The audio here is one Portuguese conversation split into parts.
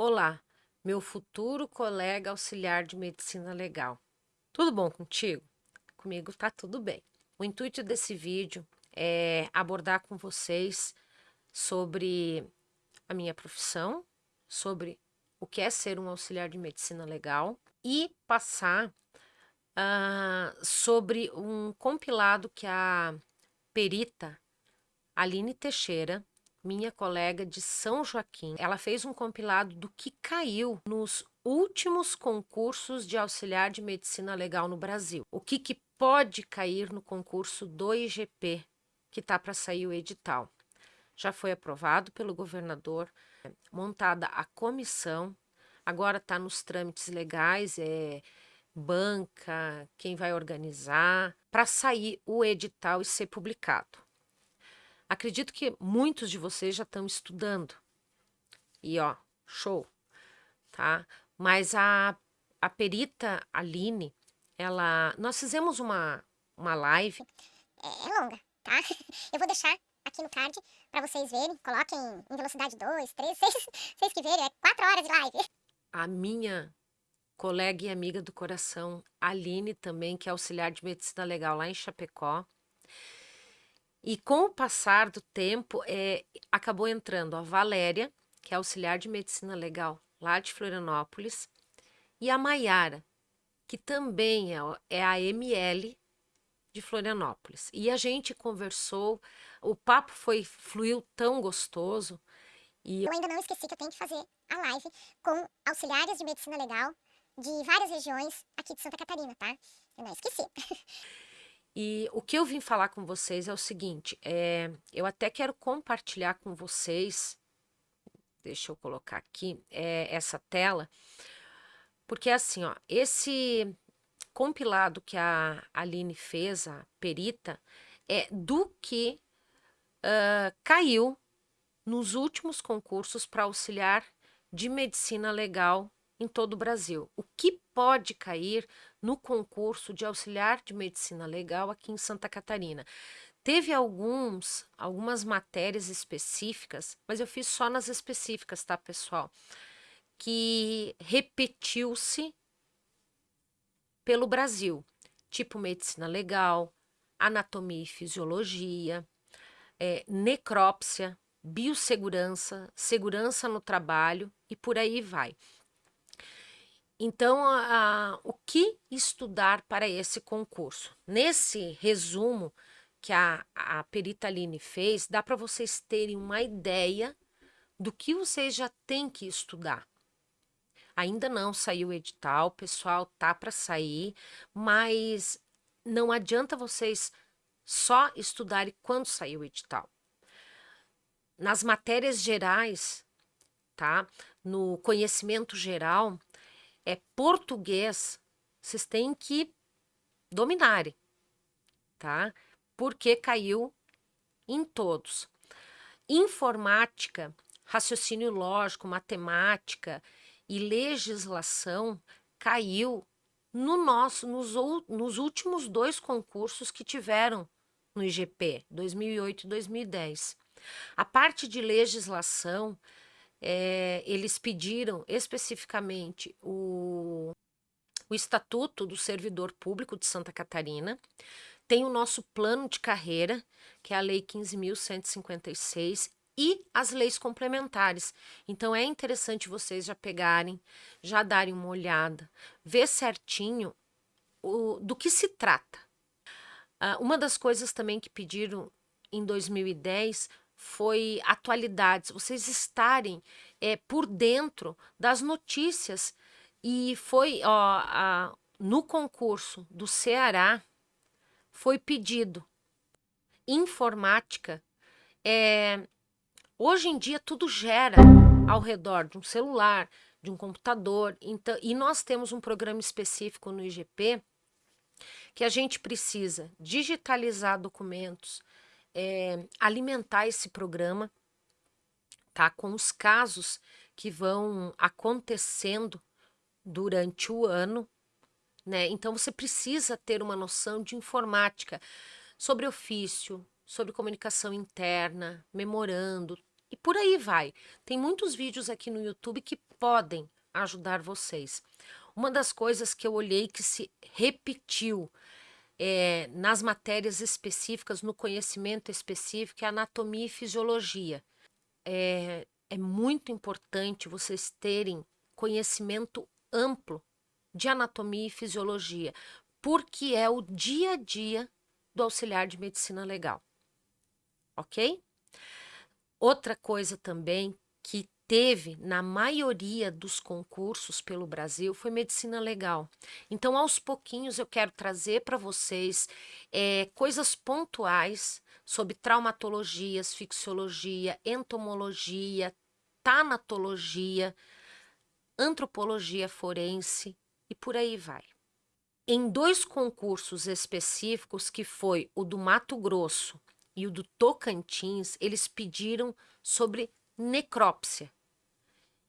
Olá, meu futuro colega auxiliar de medicina legal. Tudo bom contigo? Comigo tá tudo bem. O intuito desse vídeo é abordar com vocês sobre a minha profissão, sobre o que é ser um auxiliar de medicina legal e passar uh, sobre um compilado que a perita Aline Teixeira minha colega de São Joaquim, ela fez um compilado do que caiu nos últimos concursos de auxiliar de medicina legal no Brasil. O que, que pode cair no concurso do IGP, que está para sair o edital. Já foi aprovado pelo governador, montada a comissão, agora está nos trâmites legais, é banca, quem vai organizar, para sair o edital e ser publicado. Acredito que muitos de vocês já estão estudando. E ó, show, tá? Mas a, a perita Aline, ela, nós fizemos uma, uma live. É, é longa, tá? Eu vou deixar aqui no card para vocês verem. Coloquem em velocidade 2, 3, 6, vocês que verem, é 4 horas de live. A minha colega e amiga do coração, Aline também, que é auxiliar de medicina legal lá em Chapecó, e com o passar do tempo, é, acabou entrando a Valéria, que é auxiliar de medicina legal lá de Florianópolis, e a Maiara, que também é, é a ML de Florianópolis. E a gente conversou, o papo foi fluiu tão gostoso. E eu ainda não esqueci que eu tenho que fazer a live com auxiliares de medicina legal de várias regiões aqui de Santa Catarina, tá? Eu não esqueci. E o que eu vim falar com vocês é o seguinte, é, eu até quero compartilhar com vocês, deixa eu colocar aqui, é, essa tela, porque assim, ó, esse compilado que a Aline fez, a perita, é do que uh, caiu nos últimos concursos para auxiliar de medicina legal em todo o Brasil. O que pode cair no concurso de auxiliar de medicina legal aqui em Santa Catarina? Teve alguns, algumas matérias específicas, mas eu fiz só nas específicas, tá, pessoal? Que repetiu-se pelo Brasil, tipo medicina legal, anatomia e fisiologia, é, necrópsia, biossegurança, segurança no trabalho e por aí vai. Então, o que estudar para esse concurso? Nesse resumo que a, a Perita Aline fez, dá para vocês terem uma ideia do que vocês já têm que estudar. Ainda não saiu o edital, pessoal, tá para sair, mas não adianta vocês só estudarem quando sair o edital. Nas matérias gerais, tá? No conhecimento geral, é português, vocês têm que dominarem, tá? Porque caiu em todos. Informática, raciocínio lógico, matemática e legislação caiu no nosso, nos, nos últimos dois concursos que tiveram no IGP, 2008 e 2010. A parte de legislação é, eles pediram especificamente o, o Estatuto do Servidor Público de Santa Catarina, tem o nosso plano de carreira, que é a Lei 15.156, e as leis complementares. Então, é interessante vocês já pegarem, já darem uma olhada, ver certinho o, do que se trata. Uh, uma das coisas também que pediram em 2010 foi atualidades, vocês estarem é, por dentro das notícias. E foi ó, a, no concurso do Ceará, foi pedido informática. É, hoje em dia tudo gera ao redor de um celular, de um computador. Então, e nós temos um programa específico no IGP que a gente precisa digitalizar documentos, é, alimentar esse programa tá? com os casos que vão acontecendo durante o ano. Né? Então, você precisa ter uma noção de informática sobre ofício, sobre comunicação interna, memorando, E por aí vai. Tem muitos vídeos aqui no YouTube que podem ajudar vocês. Uma das coisas que eu olhei que se repetiu é, nas matérias específicas, no conhecimento específico, é anatomia e fisiologia. É, é muito importante vocês terem conhecimento amplo de anatomia e fisiologia, porque é o dia a dia do auxiliar de medicina legal. Ok? Outra coisa também que teve na maioria dos concursos pelo Brasil foi medicina legal. Então, aos pouquinhos, eu quero trazer para vocês é, coisas pontuais sobre traumatologias, fixologia, entomologia, tanatologia, antropologia forense e por aí vai. Em dois concursos específicos, que foi o do Mato Grosso e o do Tocantins, eles pediram sobre necrópsia.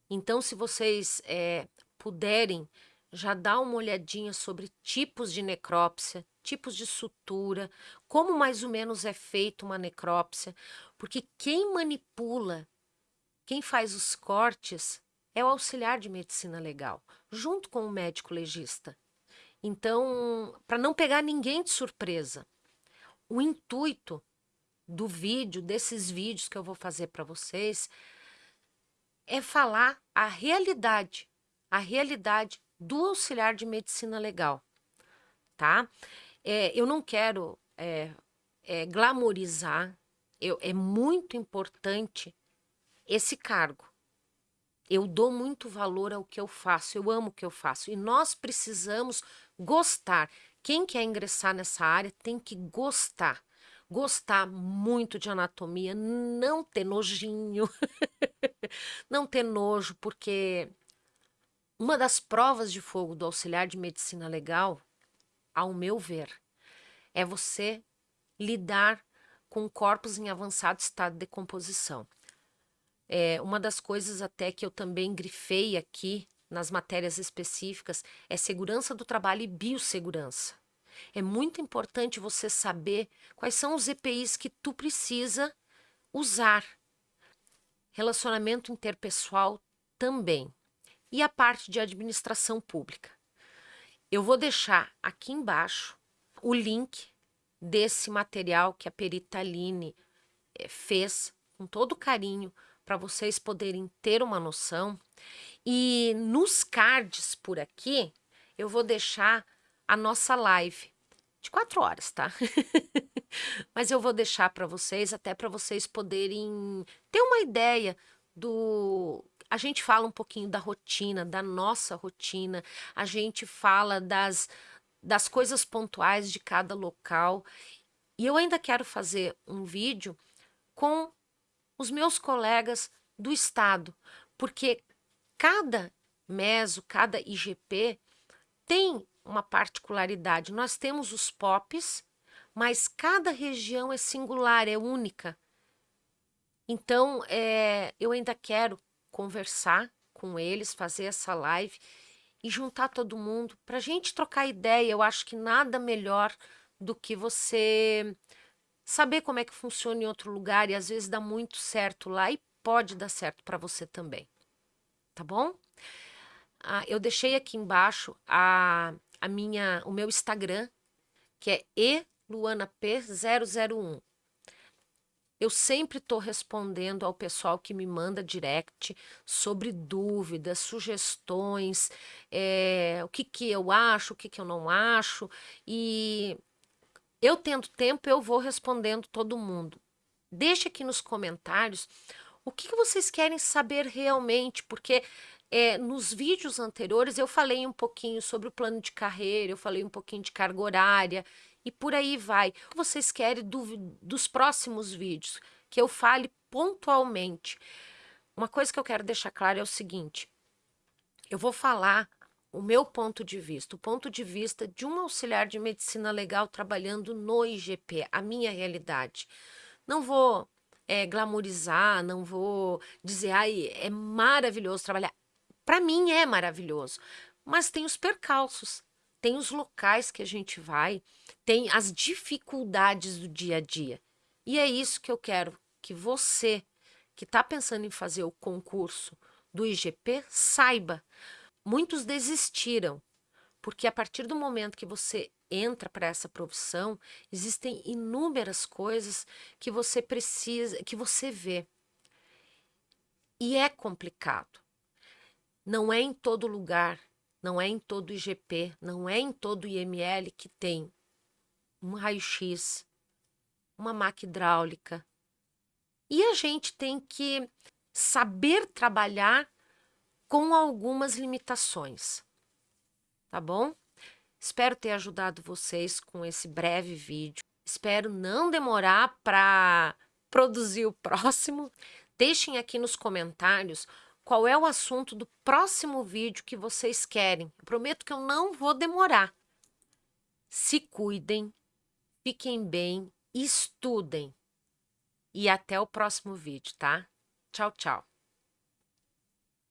Então, se vocês é, puderem já dar uma olhadinha sobre tipos de necrópsia, tipos de sutura, como mais ou menos é feita uma necrópsia, porque quem manipula, quem faz os cortes é o auxiliar de medicina legal, junto com o médico legista. Então, para não pegar ninguém de surpresa, o intuito do vídeo, desses vídeos que eu vou fazer para vocês, é falar a realidade, a realidade do auxiliar de medicina legal, tá? É, eu não quero é, é, glamorizar, eu, é muito importante esse cargo. Eu dou muito valor ao que eu faço, eu amo o que eu faço. E nós precisamos gostar. Quem quer ingressar nessa área tem que gostar gostar muito de anatomia, não ter nojinho, não ter nojo, porque uma das provas de fogo do auxiliar de medicina legal, ao meu ver, é você lidar com corpos em avançado estado de decomposição. É, uma das coisas até que eu também grifei aqui nas matérias específicas é segurança do trabalho e biossegurança. É muito importante você saber quais são os EPIs que tu precisa usar. Relacionamento interpessoal também. E a parte de administração pública. Eu vou deixar aqui embaixo o link desse material que a perita Aline eh, fez com todo carinho para vocês poderem ter uma noção. E nos cards por aqui, eu vou deixar a nossa live de quatro horas, tá? Mas eu vou deixar para vocês, até para vocês poderem ter uma ideia do... A gente fala um pouquinho da rotina, da nossa rotina, a gente fala das, das coisas pontuais de cada local. E eu ainda quero fazer um vídeo com os meus colegas do estado, porque cada meso, cada IGP tem uma particularidade. Nós temos os POPs, mas cada região é singular, é única. Então, é, eu ainda quero conversar com eles, fazer essa live e juntar todo mundo para a gente trocar ideia. Eu acho que nada melhor do que você saber como é que funciona em outro lugar e às vezes dá muito certo lá e pode dar certo para você também. Tá bom? Ah, eu deixei aqui embaixo a, a minha, o meu Instagram, que é eluanap001. Eu sempre estou respondendo ao pessoal que me manda direct sobre dúvidas, sugestões, é, o que, que eu acho, o que, que eu não acho. E eu tendo tempo, eu vou respondendo todo mundo. Deixe aqui nos comentários o que, que vocês querem saber realmente, porque é, nos vídeos anteriores eu falei um pouquinho sobre o plano de carreira, eu falei um pouquinho de carga horária e por aí vai. O que vocês querem do, dos próximos vídeos? Que eu fale pontualmente. Uma coisa que eu quero deixar claro é o seguinte, eu vou falar o meu ponto de vista, o ponto de vista de um auxiliar de medicina legal trabalhando no IGP, a minha realidade. Não vou é, glamorizar, não vou dizer, ai, é maravilhoso trabalhar. Para mim é maravilhoso, mas tem os percalços, tem os locais que a gente vai, tem as dificuldades do dia a dia. E é isso que eu quero que você que está pensando em fazer o concurso do IGP, saiba, muitos desistiram, porque a partir do momento que você entra para essa profissão, existem inúmeras coisas que você precisa, que você vê. E é complicado. Não é em todo lugar, não é em todo IGP, não é em todo IML que tem um raio-x, uma máquina hidráulica. E a gente tem que saber trabalhar com algumas limitações, tá bom? Espero ter ajudado vocês com esse breve vídeo. Espero não demorar para produzir o próximo. Deixem aqui nos comentários qual é o assunto do próximo vídeo que vocês querem. Eu prometo que eu não vou demorar. Se cuidem, fiquem bem, estudem. E até o próximo vídeo, tá? Tchau, tchau.